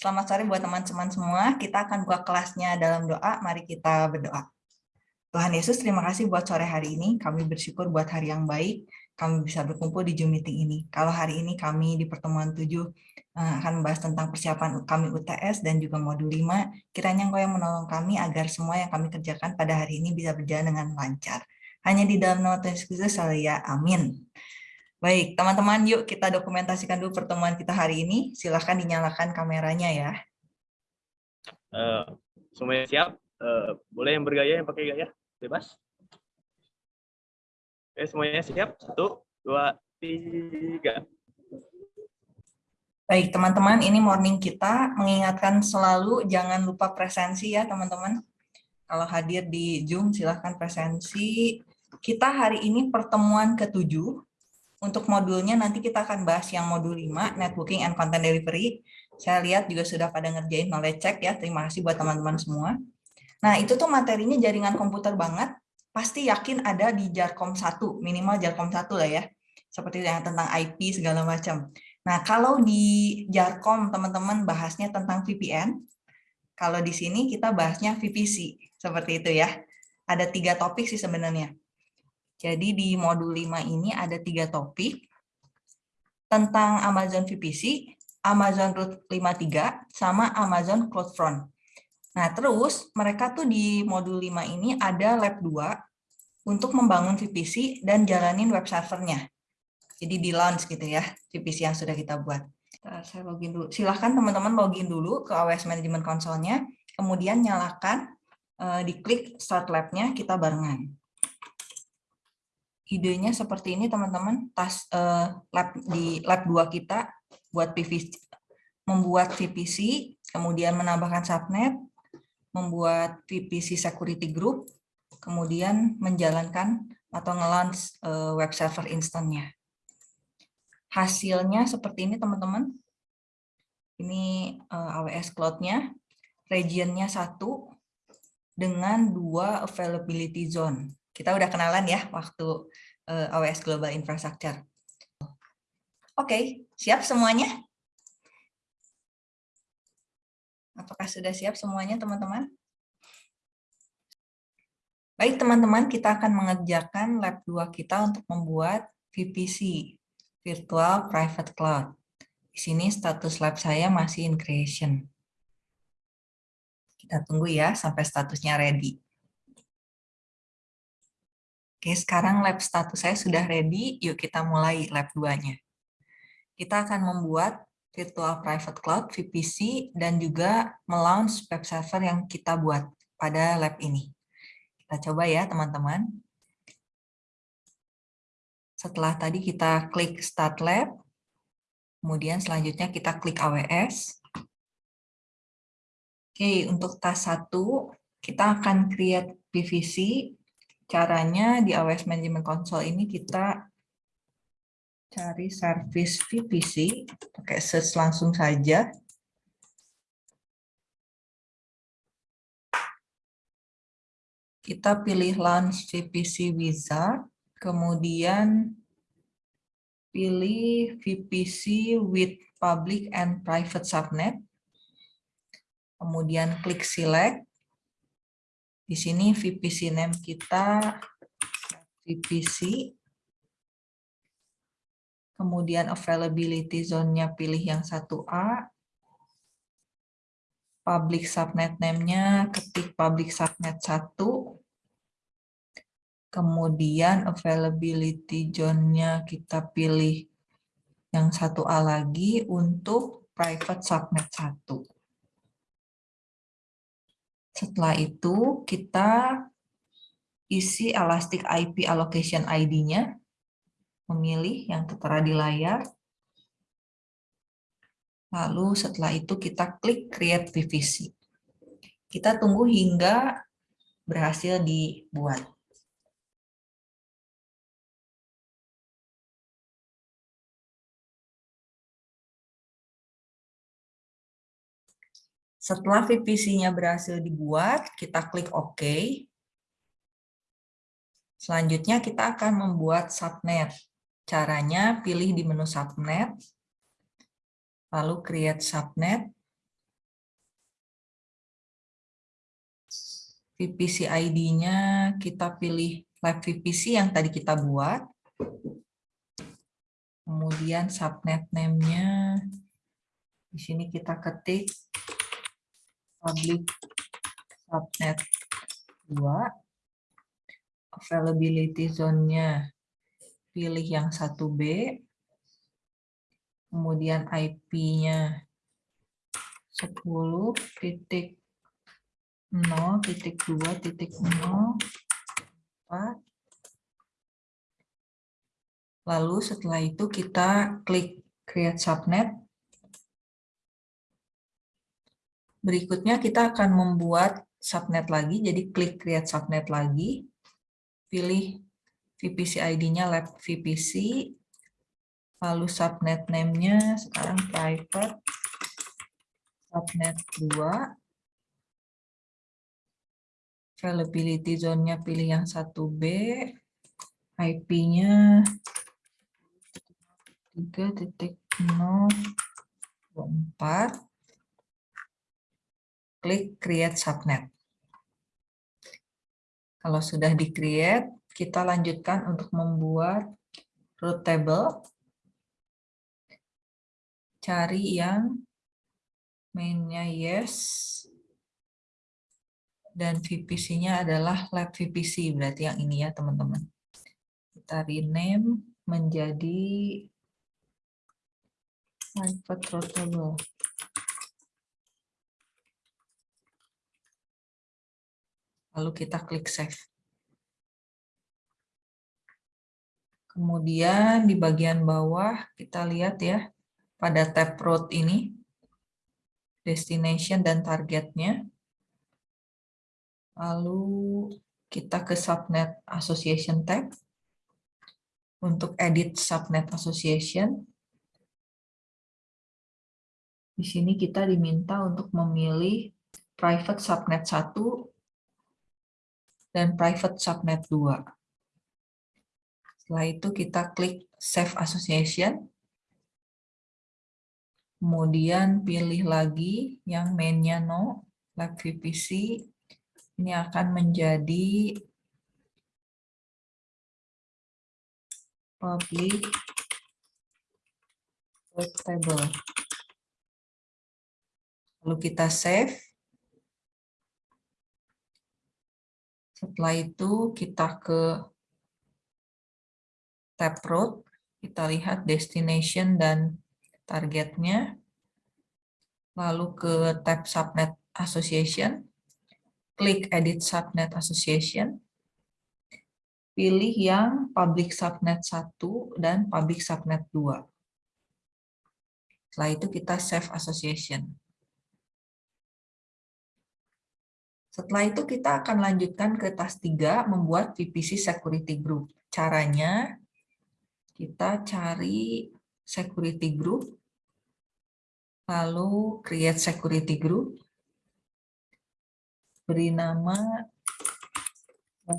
Selamat sore buat teman-teman semua. Kita akan buka kelasnya dalam doa. Mari kita berdoa. Tuhan Yesus, terima kasih buat sore hari ini. Kami bersyukur buat hari yang baik. Kami bisa berkumpul di Zoom meeting ini. Kalau hari ini kami di pertemuan 7 eh, akan membahas tentang persiapan kami UTS dan juga modul 5, kiranya Engkau yang menolong kami agar semua yang kami kerjakan pada hari ini bisa berjalan dengan lancar. Hanya di dalam nama Tuhan Yesus, saya amin. Baik, teman-teman, yuk kita dokumentasikan dulu pertemuan kita hari ini. Silahkan dinyalakan kameranya ya. Uh, semuanya siap? Uh, boleh yang bergaya, yang pakai gaya? Bebas? Oke, semuanya siap? Satu, dua, tiga. Baik, teman-teman, ini morning kita mengingatkan selalu jangan lupa presensi ya, teman-teman. Kalau hadir di Zoom, silahkan presensi. Kita hari ini pertemuan ketujuh untuk modulnya nanti kita akan bahas yang modul 5, Networking and Content Delivery. Saya lihat juga sudah pada ngerjain knowledge check ya. Terima kasih buat teman-teman semua. Nah, itu tuh materinya jaringan komputer banget. Pasti yakin ada di Jarkom 1, minimal Jarkom 1 lah ya. Seperti yang tentang IP segala macam. Nah, kalau di Jarkom teman-teman bahasnya tentang VPN, kalau di sini kita bahasnya VPC, seperti itu ya. Ada tiga topik sih sebenarnya. Jadi di modul 5 ini ada tiga topik tentang Amazon VPC, Amazon Route 53, sama Amazon CloudFront. Nah, terus mereka tuh di modul 5 ini ada lab 2 untuk membangun VPC dan jalanin web servernya. Jadi di launch gitu ya, VPC yang sudah kita buat. Saya login dulu. Silahkan teman-teman login dulu ke AWS Management Console-nya, kemudian nyalakan, eh, diklik Start Lab-nya, kita barengan idenya seperti ini teman-teman. Tas uh, lab di lab 2 kita buat PVC membuat VPC kemudian menambahkan subnet membuat VPC security group kemudian menjalankan atau nge-launch uh, web server instannya hasilnya seperti ini teman-teman. Ini uh, eh, AWS Cloud-nya. Regionnya satu dengan dua availability zone. Kita udah kenalan ya waktu uh, eh, AWS Global Infrastructure. Oke, okay, siap semuanya? Apakah sudah siap semuanya teman-teman? Baik teman-teman, kita akan mengerjakan lab 2 kita untuk membuat VPC, Virtual Private Cloud. Di sini status lab saya masih in creation. Kita tunggu ya sampai statusnya ready. Oke, sekarang lab status saya sudah ready. Yuk kita mulai lab 2-nya. Kita akan membuat virtual private cloud VPC dan juga melaunch web server yang kita buat pada lab ini. Kita coba ya teman-teman. Setelah tadi kita klik start lab, kemudian selanjutnya kita klik AWS. Oke, untuk task 1 kita akan create PVC caranya di AWS Management Console ini kita cari service VPC, pakai search langsung saja. Kita pilih launch VPC Wizard, kemudian pilih VPC with public and private subnet, kemudian klik select, di sini VPC name kita VPC. Kemudian availability zone-nya pilih yang 1A. Public subnet name-nya ketik public subnet 1. Kemudian availability zone-nya kita pilih yang 1A lagi untuk private subnet 1. Setelah itu kita isi Elastic IP Allocation ID-nya, memilih yang tertera di layar. Lalu setelah itu kita klik Create PVC. Kita tunggu hingga berhasil dibuat. Setelah VPC-nya berhasil dibuat, kita klik OK. Selanjutnya kita akan membuat subnet. Caranya pilih di menu subnet, lalu create subnet. VPC ID-nya kita pilih lab VPC yang tadi kita buat. Kemudian subnet name-nya di sini kita ketik public subnet 2. Availability zone-nya pilih yang 1B. Kemudian IP-nya 10 titik 0 titik 2 titik 0 4 lalu setelah itu kita klik create subnet berikutnya kita akan membuat subnet lagi. Jadi klik create subnet lagi. Pilih VPC ID-nya lab VPC lalu subnet name-nya sekarang private subnet 2 availability zone-nya pilih yang 1B, IP-nya 3.0.4, klik create subnet. Kalau sudah di-create, kita lanjutkan untuk membuat root table. Cari yang mainnya yes, dan VPC-nya adalah lab VPC, berarti yang ini ya teman-teman. Kita rename menjadi private routable. Lalu kita klik save. Kemudian di bagian bawah kita lihat ya, pada tab road ini, destination dan targetnya. Lalu kita ke subnet association tab. Untuk edit subnet association. Di sini kita diminta untuk memilih private subnet 1 dan private subnet 2. Setelah itu kita klik save association. Kemudian pilih lagi yang mainnya no, lab VPC, ini akan menjadi public table. Lalu kita save. Setelah itu kita ke tab root, kita lihat destination dan targetnya. Lalu ke tab subnet association klik Edit Subnet Association, pilih yang Public Subnet 1 dan Public Subnet 2. Setelah itu kita Save Association. Setelah itu kita akan lanjutkan ke tas 3, membuat VPC Security Group. Caranya, kita cari Security Group, lalu Create Security Group, beri nama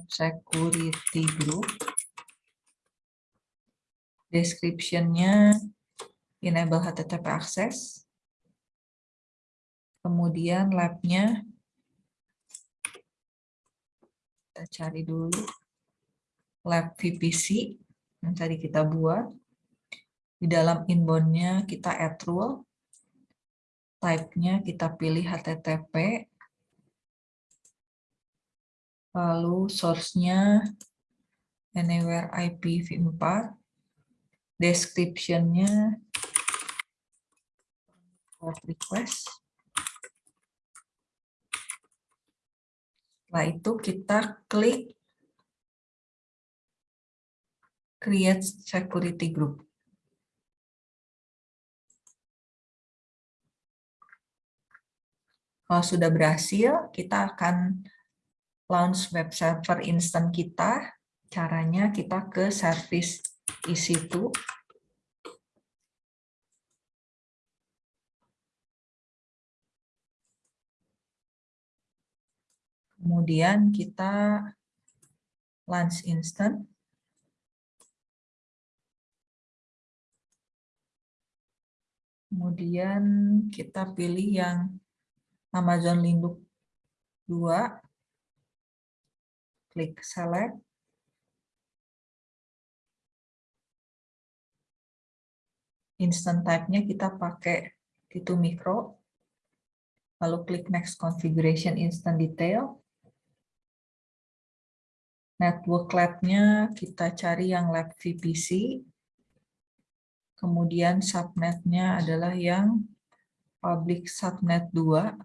security group. Description-nya enable HTTP access. Kemudian lab-nya kita cari dulu lab VPC yang tadi kita buat. Di dalam inbound-nya kita add rule. Type-nya kita pilih HTTP lalu source-nya anywhere IPv4, description-nya request. Setelah itu kita klik create security group. Kalau sudah berhasil, kita akan launch web server instant kita, caranya kita ke service EC2. Kemudian kita launch instant. Kemudian kita pilih yang Amazon Linux 2 klik select. Instant type-nya kita pakai T2 Micro. Lalu klik next configuration instant detail. Network lab-nya kita cari yang lab VPC. Kemudian subnet-nya adalah yang public subnet 2.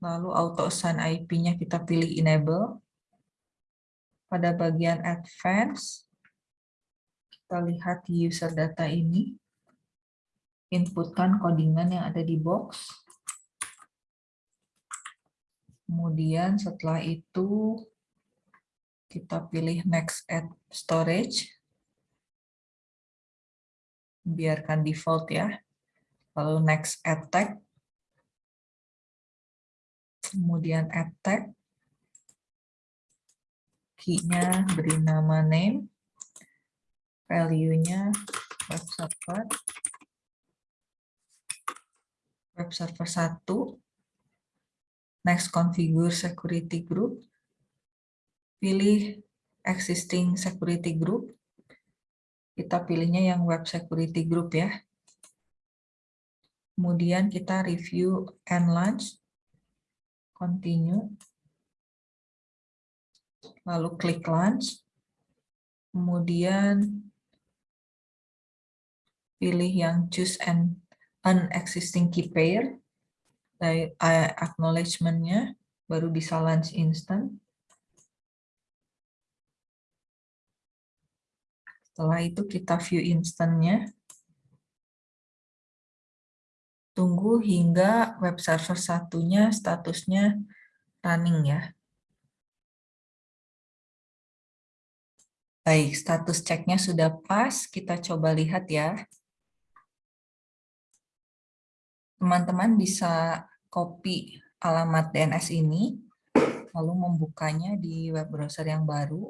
Lalu auto assign IP-nya kita pilih enable. Pada bagian advance, kita lihat user data ini. Inputkan codingan yang ada di box. Kemudian setelah itu kita pilih next add storage. Biarkan default ya. Lalu next add tag. Kemudian add tag. Key-nya beri nama name. Value-nya web server. Web server 1 Next, configure security group. Pilih existing security group. Kita pilihnya yang web security group ya. Kemudian kita review and launch. Continue. Lalu klik launch. Kemudian pilih yang choose an unexisting key pair acknowledgement-nya baru bisa launch instant. Setelah itu kita view instant-nya. Tunggu hingga web server satunya statusnya running ya. Baik, status ceknya sudah pas. Kita coba lihat ya teman-teman bisa copy alamat DNS ini, lalu membukanya di web browser yang baru.